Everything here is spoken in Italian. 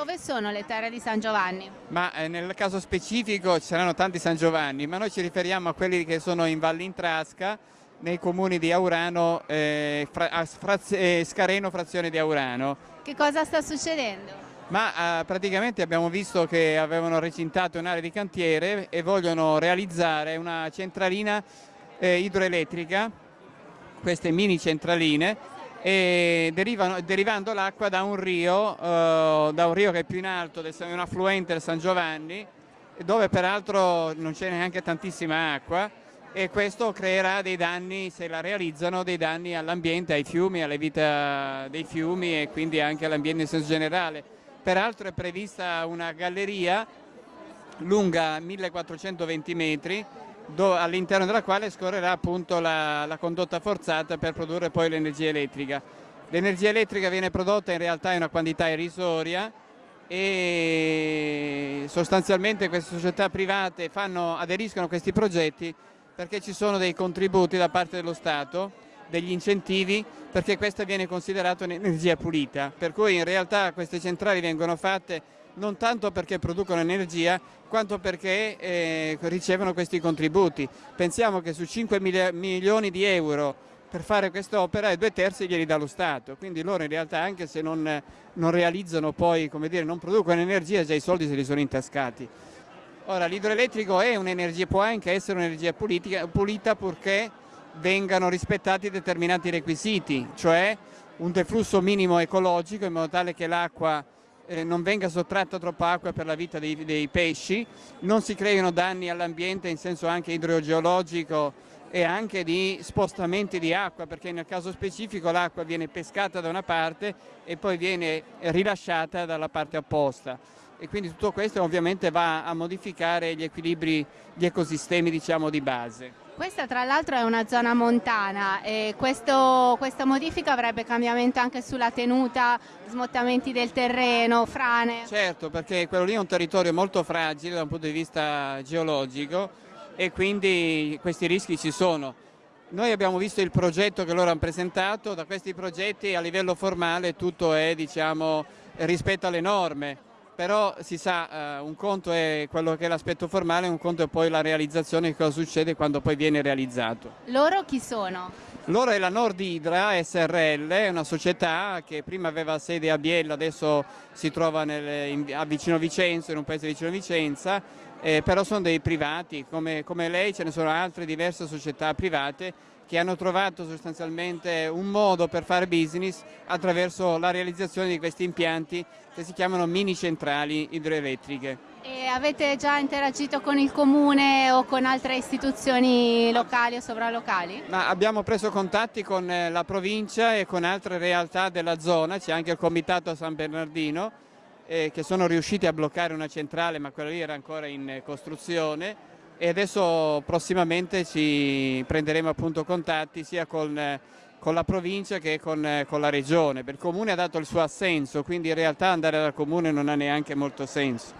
Dove sono le terre di San Giovanni? Ma eh, nel caso specifico ci saranno tanti San Giovanni, ma noi ci riferiamo a quelli che sono in Valle Intrasca, nei comuni di Aurano, eh, fra, fraz, eh, Scareno, frazione di Aurano. Che cosa sta succedendo? Ma eh, praticamente abbiamo visto che avevano recintato un'area di cantiere e vogliono realizzare una centralina eh, idroelettrica, queste mini centraline, e derivano, derivando l'acqua da un rio, eh, da un rio che è più in alto, è un affluente del San Giovanni, dove peraltro non c'è neanche tantissima acqua e questo creerà dei danni, se la realizzano, dei danni all'ambiente, ai fiumi, alla vita dei fiumi e quindi anche all'ambiente in senso generale. Peraltro è prevista una galleria lunga 1420 metri all'interno della quale scorrerà appunto la, la condotta forzata per produrre poi l'energia elettrica. L'energia elettrica viene prodotta in realtà in una quantità irrisoria e sostanzialmente queste società private fanno, aderiscono a questi progetti perché ci sono dei contributi da parte dello Stato, degli incentivi, perché questa viene considerata un'energia pulita, per cui in realtà queste centrali vengono fatte non tanto perché producono energia, quanto perché eh, ricevono questi contributi. Pensiamo che su 5 milioni di euro per fare quest'opera due terzi glieli dà lo Stato, quindi loro in realtà anche se non, non realizzano poi, come dire, non producono energia, già i soldi se li sono intascati. Ora l'idroelettrico è un'energia, può anche essere un'energia pulita purché vengano rispettati determinati requisiti, cioè un deflusso minimo ecologico in modo tale che l'acqua eh, non venga sottratta troppa acqua per la vita dei, dei pesci, non si creino danni all'ambiente in senso anche idrogeologico e anche di spostamenti di acqua perché nel caso specifico l'acqua viene pescata da una parte e poi viene rilasciata dalla parte opposta e quindi tutto questo ovviamente va a modificare gli equilibri, gli ecosistemi diciamo di base. Questa tra l'altro è una zona montana e questo, questa modifica avrebbe cambiamento anche sulla tenuta, smottamenti del terreno, frane? Certo, perché quello lì è un territorio molto fragile da un punto di vista geologico e quindi questi rischi ci sono. Noi abbiamo visto il progetto che loro hanno presentato, da questi progetti a livello formale tutto è diciamo, rispetto alle norme però si sa, eh, un conto è quello che è l'aspetto formale, un conto è poi la realizzazione, cosa succede quando poi viene realizzato. Loro chi sono? Loro è la Nord Idra SRL, una società che prima aveva sede a Biella, adesso si trova nel, in, a vicino Vicenza, in un paese vicino Vicenza, eh, però sono dei privati, come, come lei ce ne sono altre diverse società private che hanno trovato sostanzialmente un modo per fare business attraverso la realizzazione di questi impianti che si chiamano mini centrali idroelettriche. E avete già interagito con il comune o con altre istituzioni locali o sovralocali? Ma abbiamo preso contatti con eh, la provincia e con altre realtà della zona, c'è anche il comitato San Bernardino eh, che sono riusciti a bloccare una centrale ma quella lì era ancora in costruzione e adesso prossimamente ci prenderemo appunto contatti sia con, con la provincia che con, con, la regione. Il comune ha dato il suo assenso, quindi in realtà andare dal comune non ha neanche molto senso.